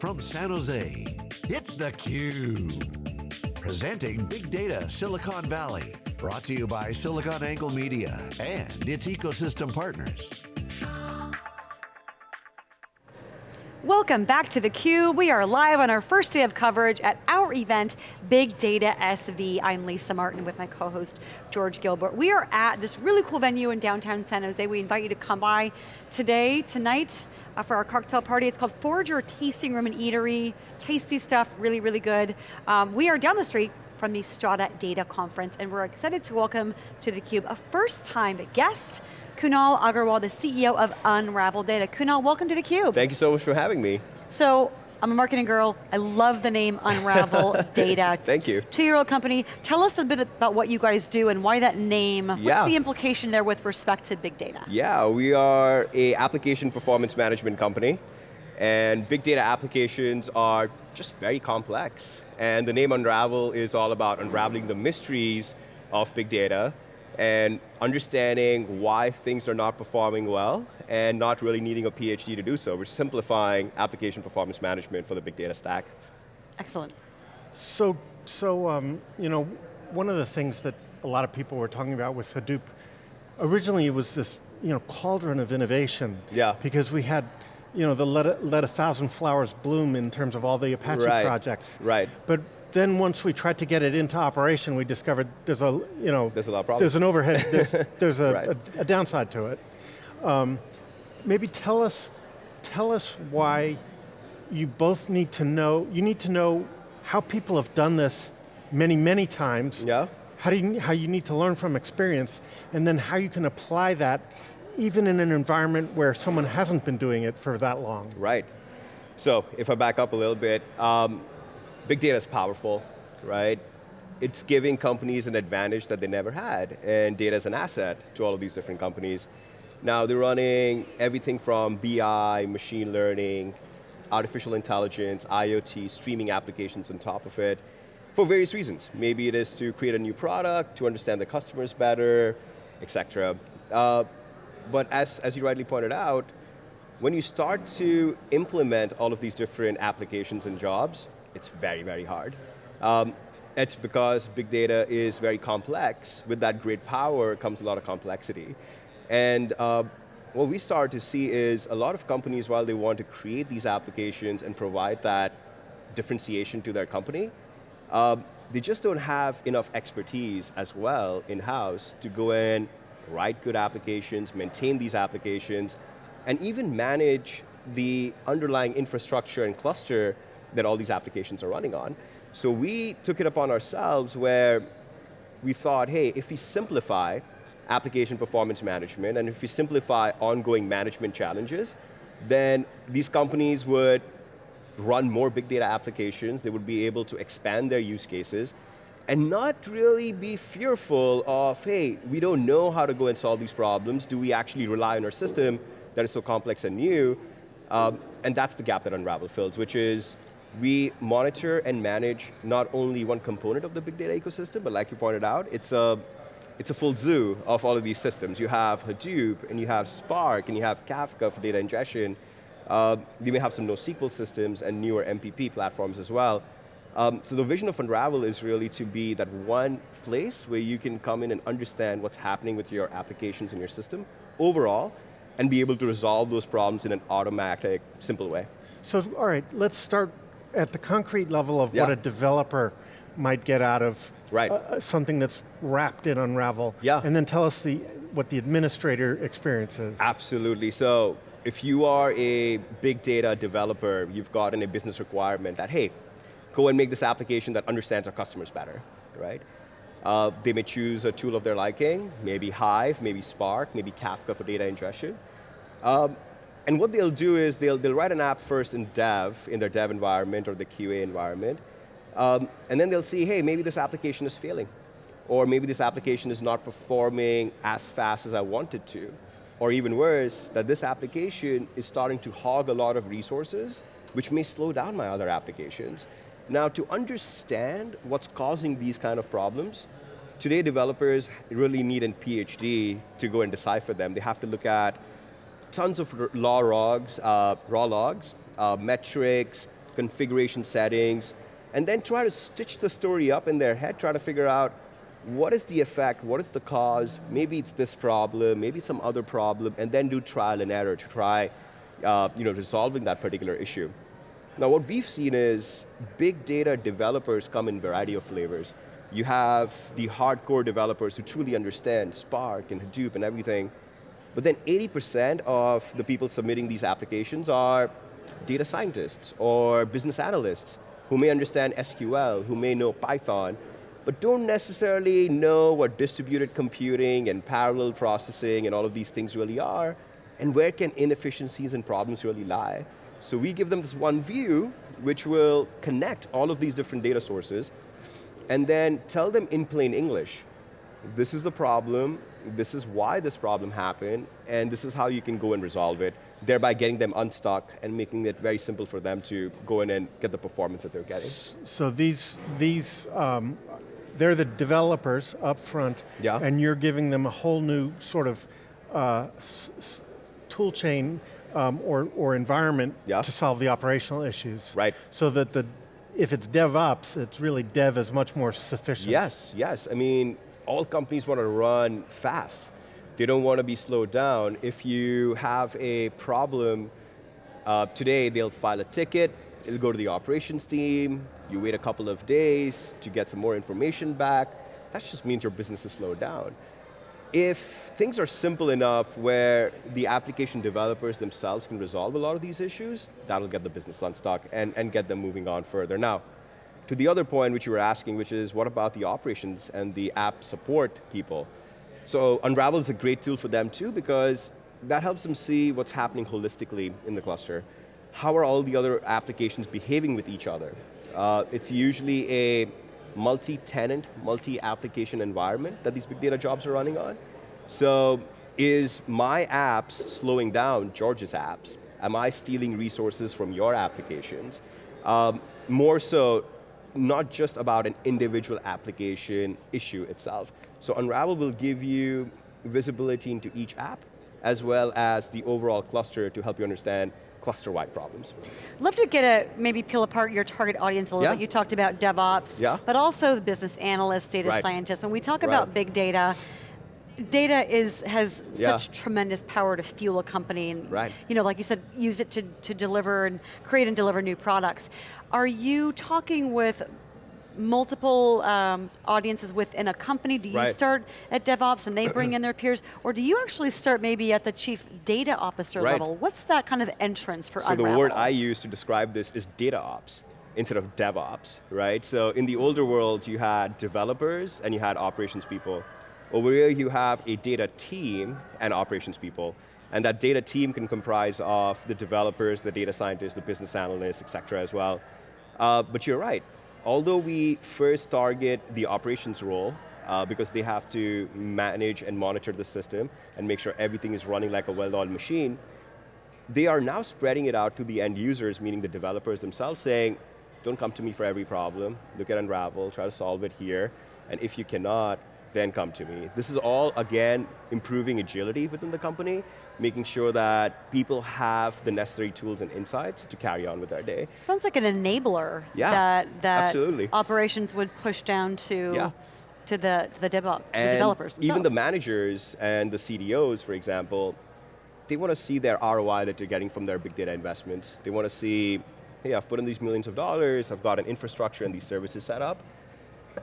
from San Jose, it's theCUBE. Presenting Big Data Silicon Valley. Brought to you by SiliconANGLE Media and its ecosystem partners. Welcome back to theCUBE. We are live on our first day of coverage at our event, Big Data SV. I'm Lisa Martin with my co-host, George Gilbert. We are at this really cool venue in downtown San Jose. We invite you to come by today, tonight, uh, for our cocktail party. It's called Forager Tasting Room and Eatery. Tasty stuff, really, really good. Um, we are down the street from the Strata Data Conference, and we're excited to welcome to theCUBE a first time guest, Kunal Agarwal, the CEO of Unravel Data. Kunal, welcome to theCUBE. Thank you so much for having me. So, I'm a marketing girl. I love the name Unravel Data. Thank you. Two-year-old company. Tell us a bit about what you guys do and why that name. Yeah. What's the implication there with respect to big data? Yeah, we are a application performance management company and big data applications are just very complex. And the name Unravel is all about unraveling the mysteries of big data and understanding why things are not performing well and not really needing a PhD to do so. We're simplifying application performance management for the big data stack. Excellent. So, so um, you know, one of the things that a lot of people were talking about with Hadoop, originally it was this you know, cauldron of innovation. Yeah. Because we had you know, the let a, let a thousand flowers bloom in terms of all the Apache right. projects. Right. But then once we tried to get it into operation, we discovered there's a, you know, there's a lot of problems. There's an overhead, there's, there's a, right. a, a, downside to it. Um, maybe tell us, tell us why you both need to know, you need to know how people have done this many, many times. Yeah. How, do you, how you need to learn from experience, and then how you can apply that even in an environment where someone hasn't been doing it for that long. Right. So, if I back up a little bit, um, big data is powerful, right? It's giving companies an advantage that they never had, and data is an asset to all of these different companies. Now they're running everything from BI, machine learning, artificial intelligence, IoT, streaming applications on top of it, for various reasons. Maybe it is to create a new product, to understand the customers better, etc. Uh, but as, as you rightly pointed out, when you start to implement all of these different applications and jobs, it's very, very hard. Um, it's because big data is very complex. With that great power comes a lot of complexity. And uh, what we start to see is a lot of companies, while they want to create these applications and provide that differentiation to their company, uh, they just don't have enough expertise as well in-house to go in, write good applications, maintain these applications, and even manage the underlying infrastructure and cluster that all these applications are running on. So we took it upon ourselves where we thought, hey, if we simplify application performance management and if we simplify ongoing management challenges, then these companies would run more big data applications, they would be able to expand their use cases, and not really be fearful of, hey, we don't know how to go and solve these problems, do we actually rely on our system that is so complex and new? Um, and that's the gap that Unravel fills, which is we monitor and manage not only one component of the big data ecosystem, but like you pointed out, it's a, it's a full zoo of all of these systems. You have Hadoop, and you have Spark, and you have Kafka for data ingestion. Uh, you may have some NoSQL systems and newer MPP platforms as well. Um, so the vision of Unravel is really to be that one place where you can come in and understand what's happening with your applications and your system overall, and be able to resolve those problems in an automatic, simple way. So, all right, let's start at the concrete level of yeah. what a developer might get out of right. uh, something that's wrapped in Unravel. Yeah. And then tell us the, what the administrator experiences. Absolutely, so if you are a big data developer, you've gotten a business requirement that, hey, go and make this application that understands our customers better, right? Uh, they may choose a tool of their liking, maybe Hive, maybe Spark, maybe Kafka for data ingestion. Um, and what they'll do is they'll, they'll write an app first in dev, in their dev environment or the QA environment, um, and then they'll see, hey, maybe this application is failing, or maybe this application is not performing as fast as I wanted to, or even worse, that this application is starting to hog a lot of resources, which may slow down my other applications. Now, to understand what's causing these kind of problems, today developers really need a PhD to go and decipher them. They have to look at tons of raw logs, uh, raw logs, uh, metrics, configuration settings, and then try to stitch the story up in their head, try to figure out what is the effect, what is the cause, maybe it's this problem, maybe some other problem, and then do trial and error to try uh, you know, resolving that particular issue. Now what we've seen is big data developers come in variety of flavors. You have the hardcore developers who truly understand Spark and Hadoop and everything, but then 80% of the people submitting these applications are data scientists or business analysts who may understand SQL, who may know Python, but don't necessarily know what distributed computing and parallel processing and all of these things really are, and where can inefficiencies and problems really lie. So we give them this one view, which will connect all of these different data sources, and then tell them in plain English, this is the problem, this is why this problem happened, and this is how you can go and resolve it, thereby getting them unstuck and making it very simple for them to go in and get the performance that they're getting. So these, these um, they're the developers up front, yeah. and you're giving them a whole new sort of uh, tool chain um, or, or environment yeah. to solve the operational issues. Right. So that the, if it's DevOps, it's really dev is much more sufficient. Yes, yes. I mean, all companies want to run fast. They don't want to be slowed down. If you have a problem, uh, today they'll file a ticket, it'll go to the operations team, you wait a couple of days to get some more information back, that just means your business is slowed down if things are simple enough where the application developers themselves can resolve a lot of these issues, that'll get the business unstuck and, and get them moving on further. Now, to the other point which you were asking, which is what about the operations and the app support people? So Unravel is a great tool for them too because that helps them see what's happening holistically in the cluster. How are all the other applications behaving with each other? Uh, it's usually a multi-tenant, multi-application environment that these big data jobs are running on. So is my apps slowing down George's apps? Am I stealing resources from your applications? Um, more so, not just about an individual application issue itself. So Unravel will give you visibility into each app, as well as the overall cluster to help you understand cluster-wide problems. Love to get a, maybe peel apart your target audience a little yeah. bit. You talked about DevOps, yeah. but also business analysts, data right. scientists. When we talk right. about big data, data is has yeah. such tremendous power to fuel a company and right. you know, like you said, use it to, to deliver and create and deliver new products. Are you talking with multiple um, audiences within a company? Do you right. start at DevOps and they bring in their peers? Or do you actually start maybe at the chief data officer right. level? What's that kind of entrance for So Unravel? the word I use to describe this is data ops instead of DevOps, right? So in the older world, you had developers and you had operations people. Over here, you have a data team and operations people. And that data team can comprise of the developers, the data scientists, the business analysts, et cetera as well. Uh, but you're right, although we first target the operations role, uh, because they have to manage and monitor the system and make sure everything is running like a well-oiled machine, they are now spreading it out to the end users, meaning the developers themselves, saying, don't come to me for every problem, look at Unravel, try to solve it here, and if you cannot, then come to me. This is all, again, improving agility within the company, making sure that people have the necessary tools and insights to carry on with their day. Sounds like an enabler yeah, that, that absolutely. operations would push down to, yeah. to the, the, develop, and the developers themselves. even the managers and the CDOs, for example, they want to see their ROI that they're getting from their big data investments. They want to see, hey, I've put in these millions of dollars, I've got an infrastructure and these services set up,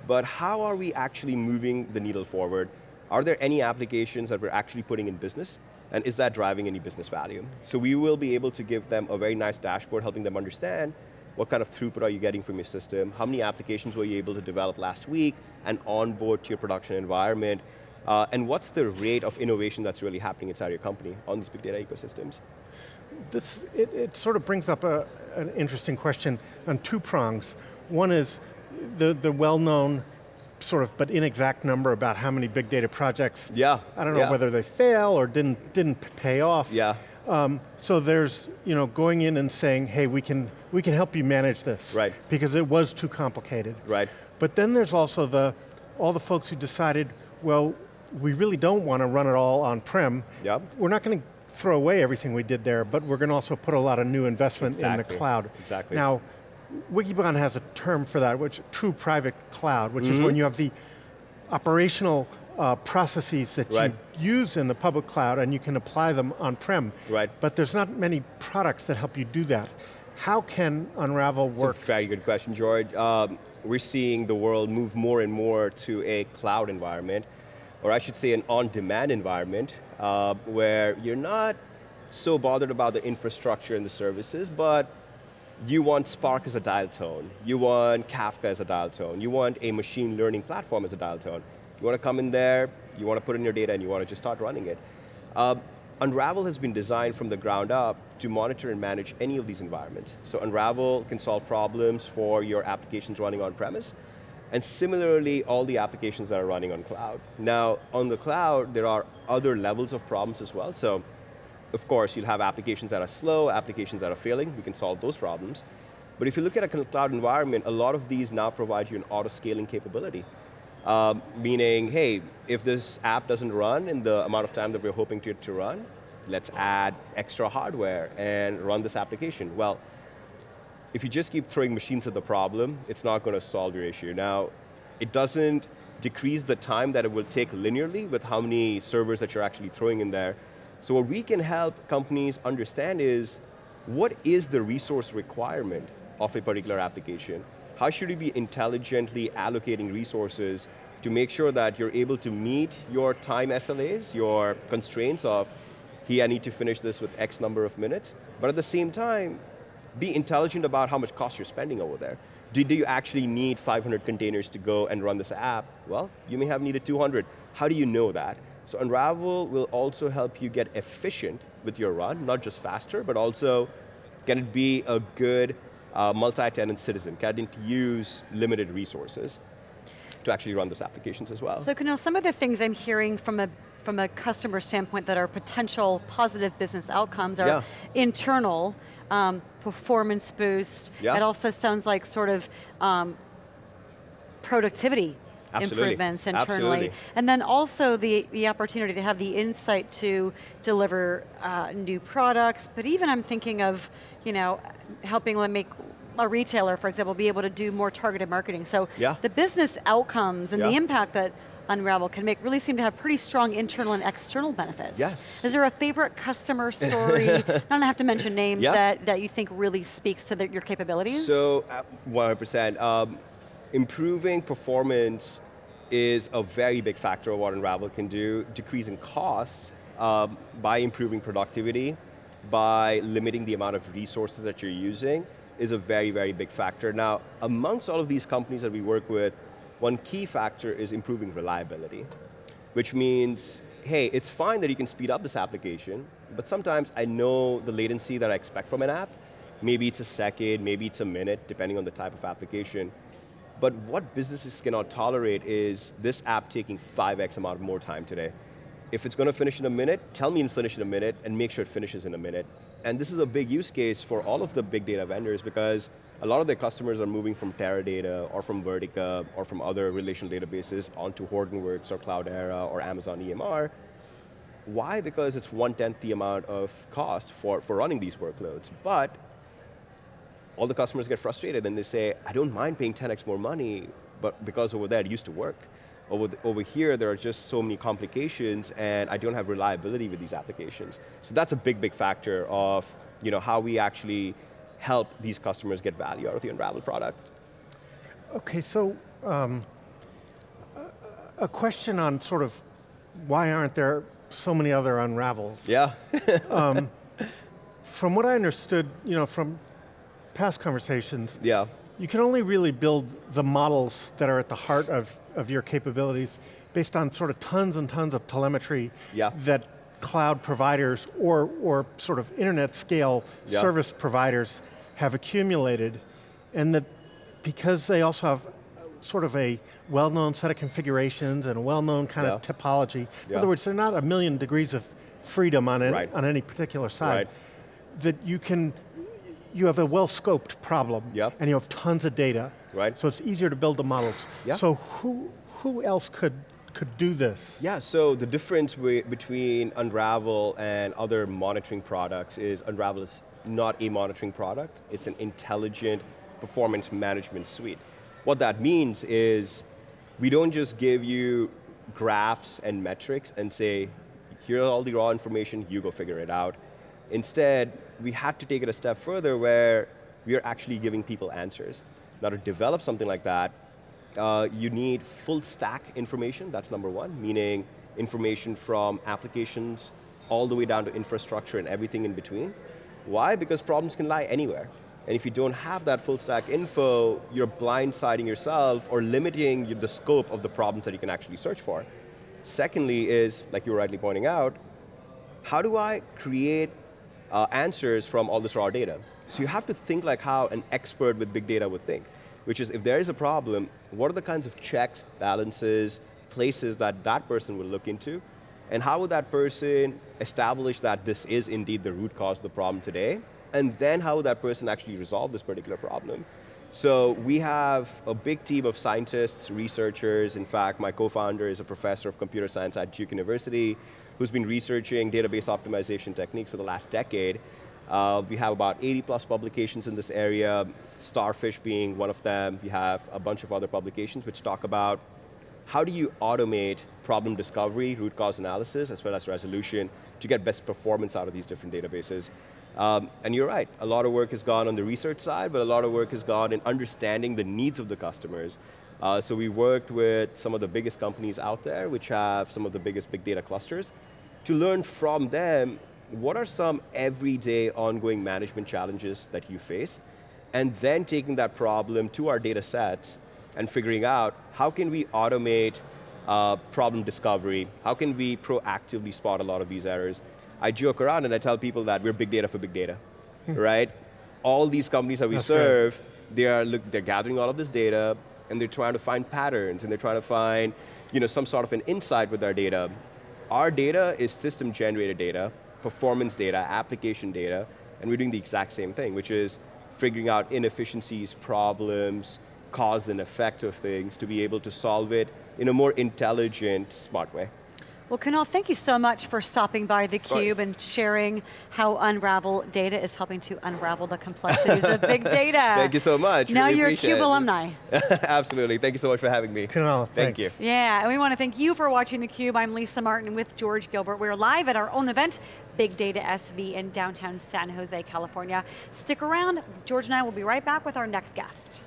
but how are we actually moving the needle forward? Are there any applications that we're actually putting in business? And is that driving any business value? So we will be able to give them a very nice dashboard helping them understand what kind of throughput are you getting from your system, how many applications were you able to develop last week and onboard to your production environment, uh, and what's the rate of innovation that's really happening inside your company on these big data ecosystems? This, it, it sort of brings up a, an interesting question on two prongs. One is the, the well-known sort of but inexact number about how many big data projects. Yeah. I don't know yeah. whether they fail or didn't didn't pay off. Yeah. Um, so there's you know going in and saying, hey, we can we can help you manage this. Right. Because it was too complicated. Right. But then there's also the all the folks who decided, well, we really don't want to run it all on prem. Yep. We're not going to throw away everything we did there, but we're going to also put a lot of new investment exactly. in the cloud. Exactly. Now, Wikibon has a term for that, which true private cloud, which is when Mm-hmm. you have the operational uh, processes that Right. you use in the public cloud and you can apply them on-prem. Right. But there's not many products that help you do that. How can Unravel work? It's a very good question, George. Um, we're seeing the world move more and more to a cloud environment, or I should say an on-demand environment, uh, where you're not so bothered about the infrastructure and the services, but you want Spark as a dial tone, you want Kafka as a dial tone, you want a machine learning platform as a dial tone. You want to come in there, you want to put in your data and you want to just start running it. Um, Unravel has been designed from the ground up to monitor and manage any of these environments. So Unravel can solve problems for your applications running on premise, and similarly, all the applications that are running on cloud. Now, on the cloud, there are other levels of problems as well. So, of course, you'll have applications that are slow, applications that are failing, we can solve those problems. But if you look at a cloud environment, a lot of these now provide you an auto-scaling capability. Um, meaning, hey, if this app doesn't run in the amount of time that we're hoping to, to run, let's add extra hardware and run this application. Well, if you just keep throwing machines at the problem, it's not going to solve your issue. Now, it doesn't decrease the time that it will take linearly with how many servers that you're actually throwing in there. So what we can help companies understand is, what is the resource requirement of a particular application? How should you be intelligently allocating resources to make sure that you're able to meet your time SLAs, your constraints of, hey, I need to finish this with X number of minutes, but at the same time, be intelligent about how much cost you're spending over there. Do, do you actually need 500 containers to go and run this app? Well, you may have needed 200. How do you know that? So Unravel will also help you get efficient with your run, not just faster, but also can it be a good uh, multi-tenant citizen? Can it use limited resources to actually run those applications as well? So Kunal, some of the things I'm hearing from a from a customer standpoint that are potential positive business outcomes are Yeah. internal, um, performance boost. Yeah. It also sounds like sort of um, productivity Absolutely. improvements internally. Absolutely. And then also the, the opportunity to have the insight to deliver uh, new products, but even I'm thinking of, you know, helping them make a retailer, for example, be able to do more targeted marketing. So Yeah. the business outcomes and the impact that Unravel can make really seem to have pretty strong internal and external benefits. Yes. Is there a favorite customer story, I don't have to mention names, Yeah. that, that you think really speaks to the, your capabilities? So, uh, 100%. Um, improving performance is a very big factor of what Unravel can do. Decreasing costs um, by improving productivity, by limiting the amount of resources that you're using is a very, very big factor. Now, amongst all of these companies that we work with, one key factor is improving reliability, which means, hey, it's fine that you can speed up this application, but sometimes I know the latency that I expect from an app. Maybe it's a second, maybe it's a minute, depending on the type of application. But what businesses cannot tolerate is this app taking 5x amount more time today. If it's going to finish in a minute, tell me to finish in a minute and make sure it finishes in a minute. And this is a big use case for all of the big data vendors because a lot of their customers are moving from Teradata or from Vertica or from other relational databases onto Hortonworks or Cloudera or Amazon EMR. Why? Because it's one-tenth the amount of cost for, for running these workloads. But all the customers get frustrated and they say, I don't mind paying 10x more money, but because over there it used to work. Over, the, over here, there are just so many complications and I don't have reliability with these applications. So that's a big, big factor of you know, how we actually help these customers get value out of the Unravel product. Okay, so um, a- a question on sort of why aren't there so many other unravels? Yeah, From what I understood, you know, from past conversations, yeah, you can only really build the models that are at the heart of, of your capabilities based on sort of tons and tons of telemetry Yeah. that cloud providers or, or sort of internet scale Yeah. service providers have accumulated and that because they also have sort of a well-known set of configurations and a well-known kind of topology. In Yeah. other words, they're not a million degrees of freedom on any, Right. on any particular side. Right. That you can, you have a well-scoped problem Yep. and you have tons of data. Right. So it's easier to build the models. Yeah. So who, who else could, could do this? Yeah, so the difference between Unravel and other monitoring products is Unravel is not a monitoring product, it's an intelligent performance management suite. What that means is we don't just give you graphs and metrics and say, here's all the raw information, you go figure it out. Instead, we had to take it a step further where we are actually giving people answers. Now to develop something like that, uh, you need full stack information, that's number one, meaning information from applications all the way down to infrastructure and everything in between. Why? Because problems can lie anywhere. And if you don't have that full stack info, you're blindsiding yourself or limiting the scope of the problems that you can actually search for. Secondly is, like you were rightly pointing out, how do I create uh, answers from all this raw data? So you have to think like how an expert with big data would think, which is if there is a problem, what are the kinds of checks, balances, places that that person would look into, and how would that person establish that this is indeed the root cause of the problem today, and then how would that person actually resolve this particular problem? So we have a big team of scientists, researchers, in fact my co-founder is a professor of computer science at Duke University, who's been researching database optimization techniques for the last decade. Uh, we have about 80 plus publications in this area, Starfish being one of them. We have a bunch of other publications which talk about how do you automate problem discovery, root cause analysis, as well as resolution to get best performance out of these different databases. Um, and you're right, a lot of work has gone on the research side, but a lot of work has gone in understanding the needs of the customers. Uh, so we worked with some of the biggest companies out there, which have some of the biggest big data clusters, to learn from them what are some everyday ongoing management challenges that you face, and then taking that problem to our data sets and figuring out how can we automate uh, problem discovery, how can we proactively spot a lot of these errors. I joke around and I tell people that we're big data for big data, hmm. right? All these companies that we That's serve, they are look, they're gathering all of this data and they're trying to find patterns and they're trying to find you know, some sort of an insight with our data. Our data is system generated data, performance data, application data, and we're doing the exact same thing, which is figuring out inefficiencies, problems, cause and effect of things to be able to solve it in a more intelligent, smart way. Well, Kunal, thank you so much for stopping by theCUBE and sharing how Unravel data is helping to unravel the complexities of big data. Thank you so much. Now really you're a CUBE alumni. Absolutely, thank you so much for having me. Kunal, thank you. Yeah, and we want to thank you for watching theCUBE. I'm Lisa Martin with George Gilbert. We're live at our own event, Big Data SV in downtown San Jose, California. Stick around, George and I will be right back with our next guest.